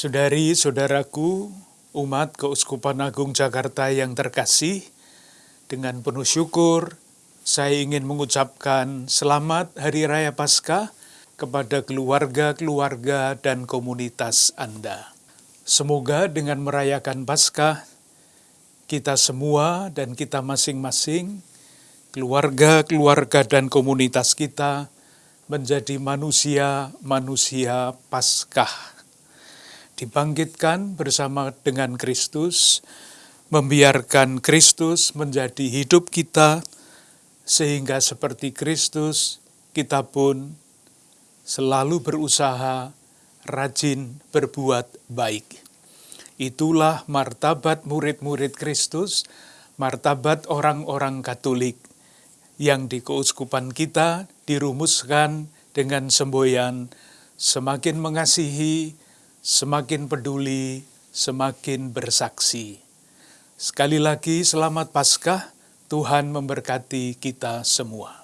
Saudari, saudaraku, umat Keuskupan Agung Jakarta yang terkasih, dengan penuh syukur, saya ingin mengucapkan selamat Hari Raya Paskah kepada keluarga-keluarga dan komunitas Anda. Semoga dengan merayakan Paskah, kita semua dan kita masing-masing, keluarga-keluarga dan komunitas kita, menjadi manusia-manusia Paskah. Dibangkitkan bersama dengan Kristus, membiarkan Kristus menjadi hidup kita, sehingga seperti Kristus, kita pun selalu berusaha rajin berbuat baik. Itulah martabat murid-murid Kristus, martabat orang-orang Katolik yang di keuskupan kita dirumuskan dengan semboyan semakin mengasihi, semakin peduli, semakin bersaksi. Sekali lagi selamat Paskah, Tuhan memberkati kita semua.